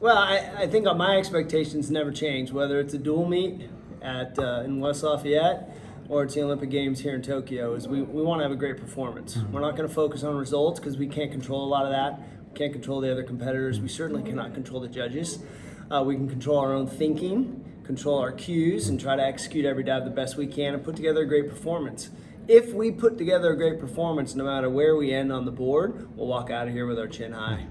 Well, I, I think my expectations never change, whether it's a dual meet at uh, in West Lafayette or it's the Olympic Games here in Tokyo. Is we, we want to have a great performance. Mm-hmm. We're not going to focus on results because we can't control a lot of that. We can't control the other competitors. We certainly cannot control the judges. Uh, we can control our own thinking, control our cues, and try to execute every dive the best we can and put together a great performance. If we put together a great performance, no matter where we end on the board, we'll walk out of here with our chin high.